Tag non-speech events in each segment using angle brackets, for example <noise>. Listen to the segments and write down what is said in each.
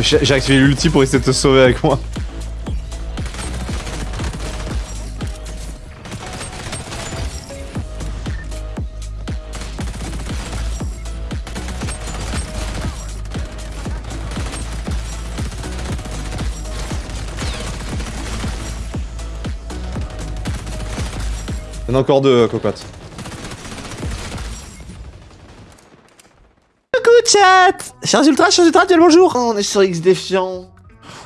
J'ai activé l'ulti pour essayer de te sauver avec moi. Il y en a encore deux, euh, cocotte. Coucou chat Chers ultra, chers ultra, bien le bonjour On est sur X Défiant.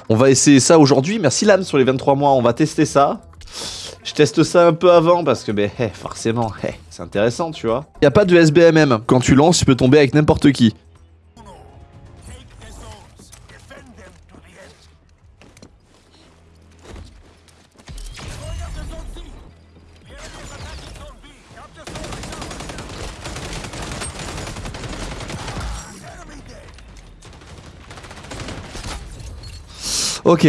On va essayer ça aujourd'hui, merci Lame sur les 23 mois, on va tester ça. Je teste ça un peu avant parce que, ben, eh, forcément, eh, c'est intéressant, tu vois. Y a pas de SBMM. Quand tu lances, tu peux tomber avec n'importe qui. Ok.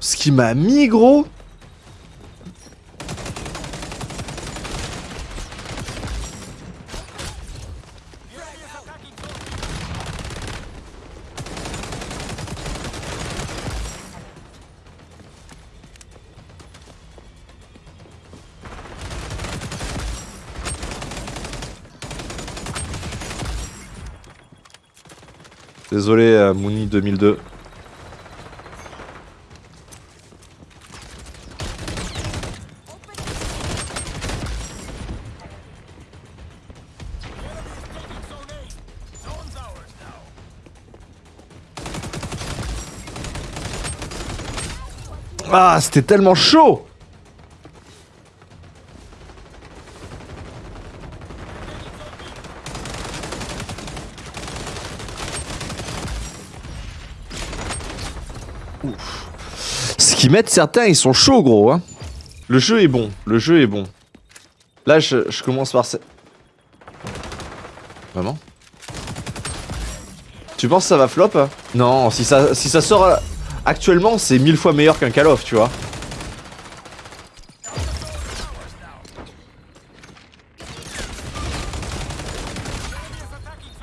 Ce qui m'a mis gros Désolé euh, Mouni 2002. Ah, c'était tellement chaud Ce qu'ils mettent certains, ils sont chauds gros hein. Le jeu est bon, le jeu est bon. Là je, commence par... Vraiment? Tu penses ça va flop hein? Non, si ça, si ça sort euh, actuellement, c'est mille fois meilleur qu'un Call of, tu vois.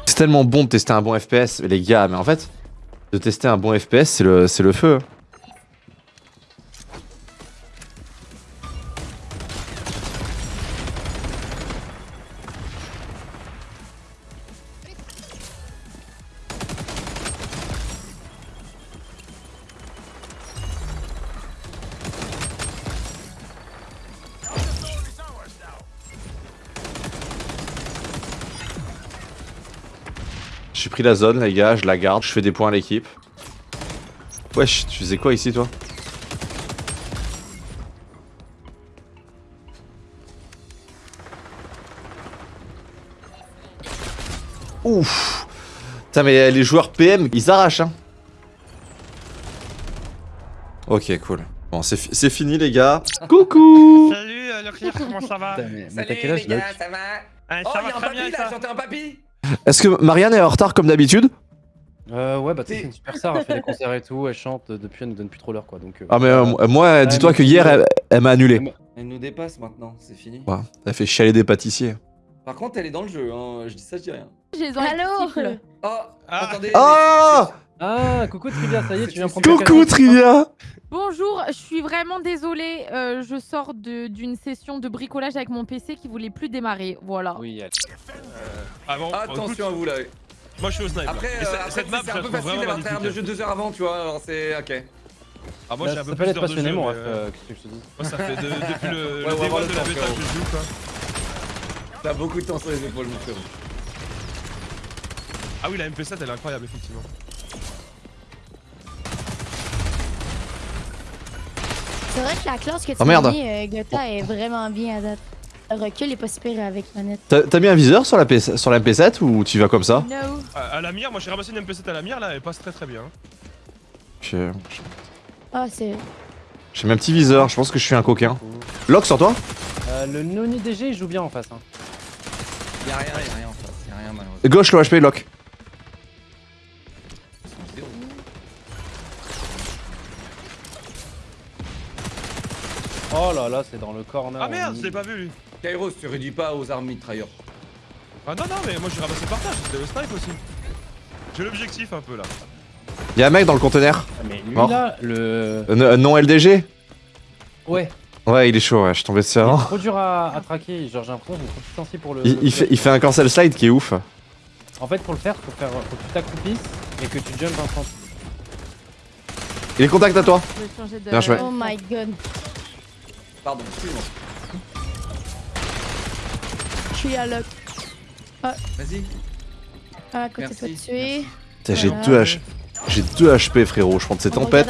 C'est tellement bon de tester un bon FPS, les gars, mais en fait, de tester un bon FPS, c'est le, le feu. J'ai pris la zone, les gars, je la garde, je fais des points à l'équipe. Wesh, tu faisais quoi ici, toi? Ouf. Putain, mais les joueurs PM, ils arrachent, hein. Ok, cool. Bon, c'est fi- c'est fini, les gars. Coucou. Salut euh, Leclerc, comment ça va? Putain, mais, mais Salut quel âge, les gars, ça va? Ah, Oh, va un papy là, ça. j'entends un papy Est-ce que Marianne est en retard comme d'habitude? Euh, ouais, bah, tu sais, T'es- c'est une super star, elle fait des concerts et tout, elle chante, euh, depuis, elle nous donne plus trop l'heure, quoi. Donc, euh, Ah, mais euh, euh, moi, dis-toi que hier, elle, elle m'a annulé. Elle nous dépasse maintenant, c'est fini. Ouais, elle fait chialer des pâtissiers. Par contre, elle est dans le jeu, hein. je dis ça, je dis rien. J'ai les Allô? Oh, Ah. attendez. Oh Ah, coucou Trivia, ça y est, tu viens prendre Coucou. Trivia Bonjour, je suis vraiment désolée. euh, je sors de- d'une session de bricolage avec mon PC qui voulait plus démarrer. Voilà. Oui, elle- Ah bon, Attention à vous là. moi je suis au snipe. Après, euh, cette- après, cette map, c'est un peu facile d'avoir un de jeu deux heures avant, tu vois, alors c'est ok. Ah, moi j'ai un ça peu plus être d'heures de passionné, jeu, ref, euh, euh, qu'est-ce que je te dis Moi ça fait de- <laughs> depuis le, le Ouais, le de la bêta que je joue quoi. T'as beaucoup de temps sur les épaules, mon frérot. Ah oui, la MP7 elle est incroyable effectivement. C'est vrai que la classe que tu Oh, merde. as mis, euh, Gotha, est vraiment bien à date. Le recul est pas super avec manette. T'as mis un viseur sur la, PS sur la MP7 ou tu vas comme ça No. À, à la mire, moi j'ai ramassé une MP7 à la mire là, elle passe très très bien. J'ai Ah, c'est. j'ai mis un petit viseur, je pense que je suis un coquin. Lock sur toi Euh, le Noni DG, il joue bien en face. Hein. Y'a rien, y'a rien en face, y'a rien malheureusement. Gauche, le HP, lock. Oh là là, c'est dans le corner. Ah merde, je l'ai pas vu lui. Kairos, tu réduis pas aux armes mitrailleurs. Ah non, non, mais moi j'ai ramassé le partage, c'était le snipe aussi. J'ai l'objectif un peu là. Y'a un mec dans le conteneur. Ah, Mais lui Mort. là, le. Euh, non LDG Ouais. Ouais, il est chaud, ouais, je suis tombé dessus Il est avant. trop dur à, à traquer. Genre, j'ai l'impression qu'il est pour le. Il, il fait, il fait un cancel slide qui est ouf. En fait, pour le faire, faut, faire, faut que tu t'accroupisses et que tu jump un centre. Il est contact à toi. Je vais changer de. Bien joué. Oh my god. Pardon, excuse-moi. Je suis à lock. Vas-y. Ah, à côté Merci. de tuer. Putain, J'ai Voilà. 2 H... J'ai 2 HP frérot, je prends de ces On tempêtes.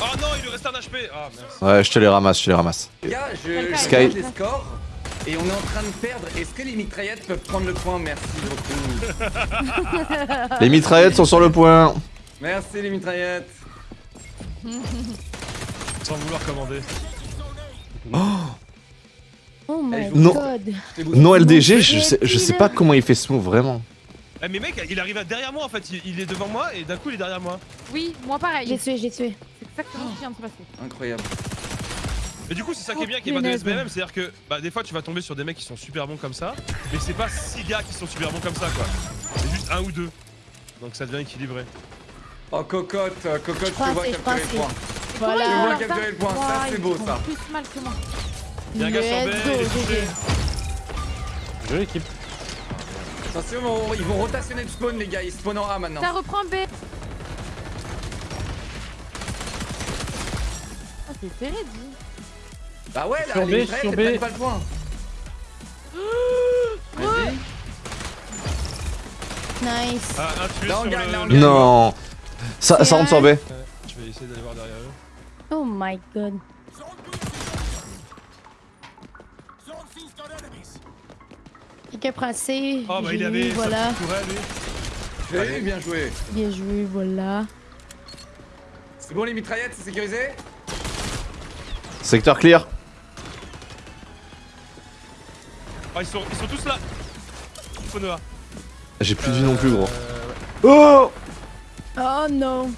Oh non, il lui reste un HP Ah merci. Ouais, je te les ramasse, je te les ramasse. Les gars, je, Sky. les scores et on est en train de perdre. Est-ce que les mitraillettes peuvent prendre le point? Merci beaucoup. <laughs> Les mitraillettes sont sur le point. Merci les mitraillettes. <laughs> Sans vouloir commander. Oh my Non. god. Non LDG, je sais, je sais pas comment il fait ce move vraiment. Eh mais mec, il arrive à derrière moi en fait, il, il est devant moi et d'un coup il est derrière moi. Oui, moi pareil. J'ai tué, j'ai tué. C'est exactement ce qui vient de se passer. Incroyable. Et du coup c'est ça qui est Oh, bien qui est pas de. SBMM, c'est-à-dire que bah des fois tu vas tomber sur des mecs qui sont super bons comme ça, mais c'est pas 6 gars qui sont super bons comme ça quoi. C'est juste un ou deux. Donc ça devient équilibré. Oh cocotte, cocotte, je pense vois que- je capturer pense le point. Voilà. Je vois capturer le point, ça c'est beau ça. plus mal que moi. Un gars sur B. Jolie équipe. Attention, on- ils vont rotationner de spawn les gars, ils spawnent en A maintenant. Ça reprend B. Oh, c'est serré, dit. Bah ouais, là, Sur B, les mitraillettes, sur B. pas le point. Vas-y. Nice. Ah, Là, on gagne, le... là, on le- gagne. Non. Ça, ça rentre sur B. Ouais, Je vais essayer d'aller voir derrière eux. Oh my god. Quelqu'un prend C. Oh bah J'ai il avait sa Voilà. tourelle lui. J'ai bien joué. Bien joué, voilà. C'est bon les mitraillettes, c'est sécurisé? Secteur clear. Oh ils sont, ils sont tous là. J'ai plus de vie non plus gros. Euh. Oh Oh non.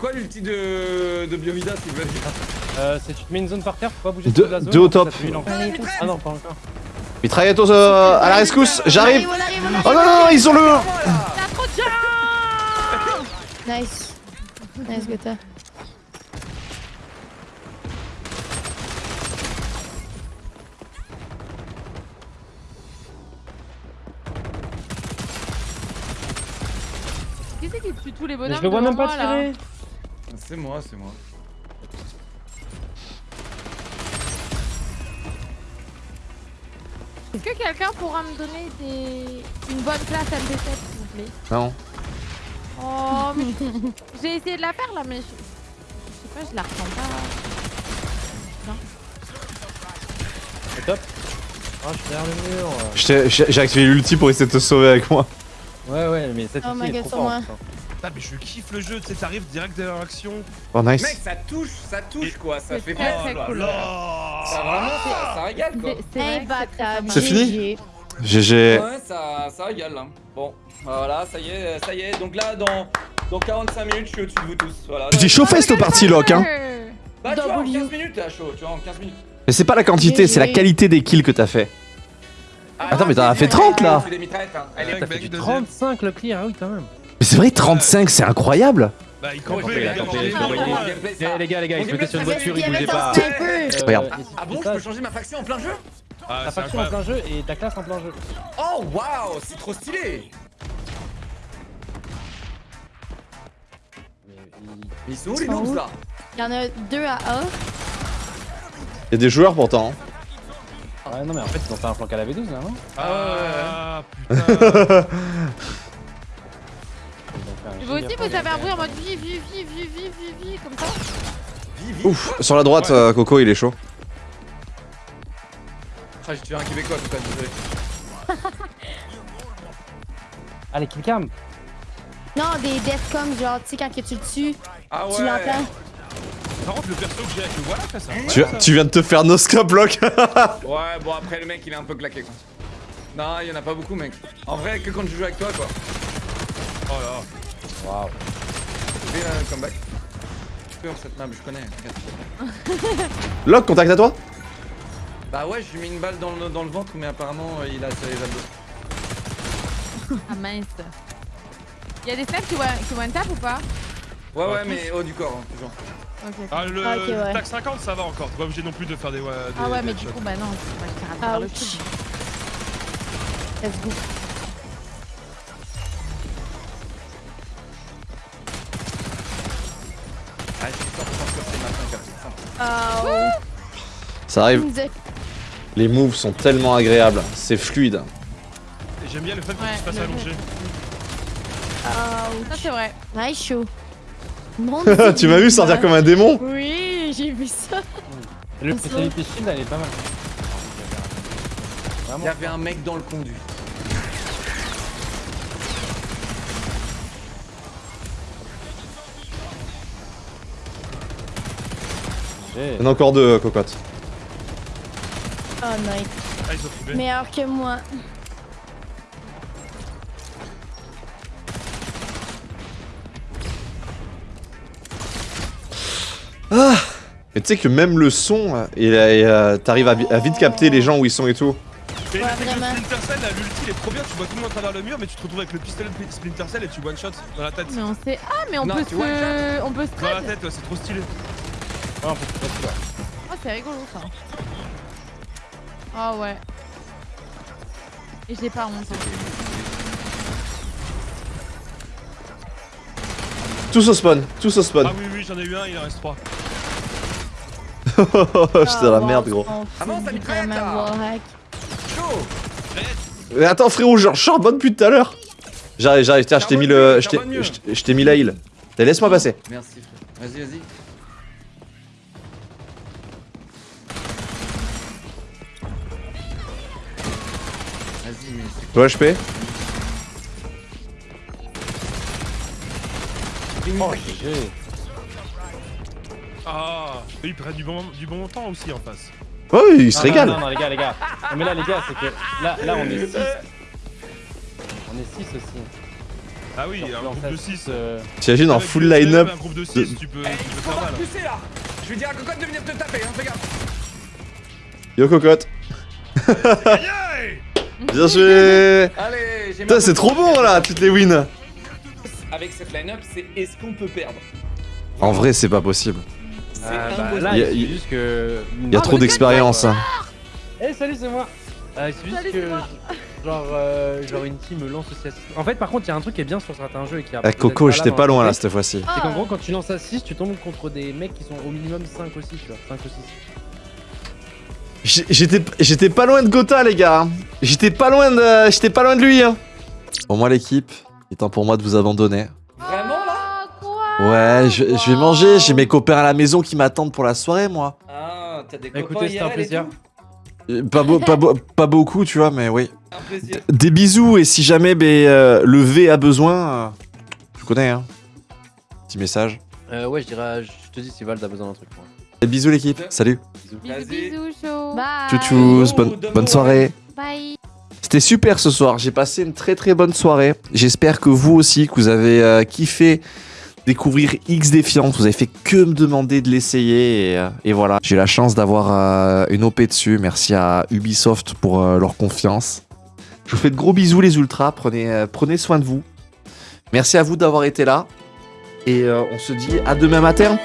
Quoi l'ulti de, de Biovida s'il veut dire Euh, c'est tu te mets une zone par terre, faut pas bouger Deux- de la zone. deux au top. Allez, Ah non, pas encore. Mitraillette aux, euh, à la rescousse, j'arrive. Oh non, non, ils ont le... T'as trop de gens Nice. Nice, Gotha. C'est qui tue tous les Mais bonhommes je le vois même pas moi, là tirer. C'est moi, c'est moi. Est-ce que quelqu'un pourra me donner des... une bonne classe MP7 s'il vous plaît? Non. Oh, mais <laughs> j'ai essayé de la faire là, mais je, je sais pas, je la ressens pas. C'est top. Ah, je suis derrière le mur. J'ai activé l'ulti pour essayer de te sauver avec moi. Ouais, ouais, mais cette Oh ulti est trop sur fort. moi. Putain. Putain mais je kiffe le jeu, tu sais t'arrives direct derrière l'action. Oh nice. Mec, ça touche, ça touche quoi, ça C'est fait très, très cool. Ça vraiment, ça, ça régale quoi. C'est- fini GG. Ouais, ça, ça régale là. Bon, voilà, ça y est, ça y est. Donc là, dans, dans 45 minutes, je suis au-dessus de vous tous. Voilà. J'ai chauffé cette partie lock hein. Bah, tu vois, en W. 15 minutes, t'es à chaud, tu vois, en 15 minutes. Mais c'est pas la quantité, c'est la qualité des kills que t'as fait. Attends, mais t'en as fait 30, là. Hein. T'as fait mec, du deuxième. 35 le clear, ah oui, quand même. Mais c'est vrai, 35, c'est incroyable. Bah il Eh, ça. les gars, les gars, Mon il se mettait sur une voiture, Il y il avait bougeait son pas. Regarde. Ah bon, je peux changer ma faction en plein jeu Ah, Ta faction en plein jeu et ta classe en plein jeu. Oh waouh, c'est trop stylé Mais il- Mais ils sont où les Ils sont noobs où là? Il y en a deux à A. Il y a des joueurs pourtant. Ouais, non, mais en fait, ils ont fait un flanc à la V12 là, non? Ah putain. <laughs> aussi, vous avez un bruit en mode vie, vie, vie, vie, vie, vie, vie, comme ça. Ouf, sur la droite, Ouais. euh, Coco, il est chaud. Ah, j'ai tué un Québécois tout à l'heure, désolé. <laughs> Allez, killcam Non, des deathcom, genre, tu sais, quand que tu le tues, Ah ouais tu l'entends. Par contre le perso que j'ai avec le voilà fait ça. Tu, tu viens de te faire no scope lock. <laughs> Ouais, bon après le mec il est un peu claqué quoi. Non, il y en a pas beaucoup mec. En vrai, que quand je joue avec toi quoi. Oh là. Waouh. Fais un comeback. peur cette map, je connais. Lock, contact à toi Bah ouais, je lui mets une balle dans le, dans le ventre, mais apparemment euh, il a ses abdos. Ah mince. Y'a des snipes qui one, qui one tap ou pas? Ouais, Ah, ouais, mais haut du corps, hein, toujours. Ah, le Ah, ouais. tac 50, ça va encore. T'es pas obligé non plus de faire des. Ah ouais, des mais du coup, bah non, c'est pas je travers le Ouch. truc. Let's go. Ça arrive. Les moves sont tellement agréables. C'est fluide. J'aime bien le fait que Ouais, tu te fasses allonger. Ça, c'est vrai. Nice <laughs> show. Tu m'as vu sortir comme un démon Oui, j'ai vu ça. Le spécialité shield, elle est pas mal. Il y avait un mec dans le conduit. J'ai- Il y en a encore deux, euh, cocotte. Oh, nice. Ah, ils ont trouvé. Meilleur que moi. Mais tu sais que même le son, t'arrives à, vi- à vite capter les gens où ils sont et tout. Mais le Ouais, vraiment. Splinter Cell, l'ulti, il est trop bien. Tu vois tout le monde à travers le mur, mais tu te retrouves avec le pistolet de Splinter Cell et tu one shot dans la tête. Mais on sait. Ah, mais on Non, peut se. On peut se Dans la tête, ouais, c'est trop stylé. Ouais, on peut se. Oh, c'est rigolo ça. Ah ouais. Et j'ai pas honte. Tous au spawn, tous au spawn. Ah oui, oui, j'en ai eu un, il en reste trois. <laughs> J'étais dans la Ah, merde, gros. Ah mitraillette. Chaud Mais attends, frérot, je charbonne depuis tout à l'heure. J'arrive, j'arrive, tiens, je t'ai mis le. Je t'ai- mis la heal. T'as- Laisse-moi passer. Merci frère. Vas-y, vas-y. Toi, HP. Oh, GG. Ah, eux, ils prennent du bon, du bon temps aussi en face. Ouais, oui, il se Ah, régale. Non, non, les gars, les gars. Non, mais là, les gars, c'est que là, là, on est 6. On est 6 aussi. Ah oui, Genre, un groupe fait de six, 6. euh, T'imagines en full line-up. Un groupe de de- 6, tu peux, Eh, tu il peux faut faire pas mal. pousser là Je vais dire à Cocotte de venir te taper, hein, fais gaffe Yo, cocotte. Bien joué. Allez, j'ai Putain, c'est trop bon là, toutes les wins. Avec cette line-up, c'est est-ce qu'on peut perdre En vrai, c'est pas possible. C'est ah, bah, Y a- il y- suffit juste que. Il y a trop d'expérience. hein. Eh, salut, c'est moi. Euh, Salut, juste que. c'est. <laughs> Genre, euh, genre, une team me lance aussi à 6. En fait, par contre, il y a un truc qui est bien sur certains jeux et qui a. Eh, peut-être Coco, j'étais pas loin là cette fois-ci. C'est qu'en Ah. gros, quand tu lances à 6, tu tombes contre des mecs qui sont au minimum 5 aussi, tu vois. 5 ou 6. J'étais j'étais pas loin de Gotha, les gars. hein. J'étais pas loin de j'étais pas loin de lui. Hein. Bon, moi, l'équipe, il est temps pour moi de vous abandonner. Vraiment là? Quoi Ouais, je, je vais manger. J'ai mes copains à la maison qui m'attendent pour la soirée, moi. Ah, t'as des Bah, copains écoutez, c'était un plaisir. Euh, Pas, beau- pas, beau- pas beaucoup, tu vois, mais oui. Un plaisir. Des bisous et si jamais ben, euh, le V a besoin, euh, tu connais, hein. Petit message. Euh, ouais, je dirais. Je te dis si Val a besoin d'un truc. Moi. Et bisous, l'équipe. Salut. Bisous. Bisous, chaud. Bye. Tchou bonne, bonne soirée. Bye. C'était super ce soir. J'ai passé une très très bonne soirée. J'espère que vous aussi, que vous avez euh, kiffé découvrir X Défiance. Vous avez fait que me demander de l'essayer. Et, euh, et voilà, j'ai la chance d'avoir euh, une OP dessus. Merci à Ubisoft pour euh, leur confiance. Je vous fais de gros bisous les ultras. Prenez, euh, prenez soin de vous. Merci à vous d'avoir été là. Et euh, on se dit à demain matin.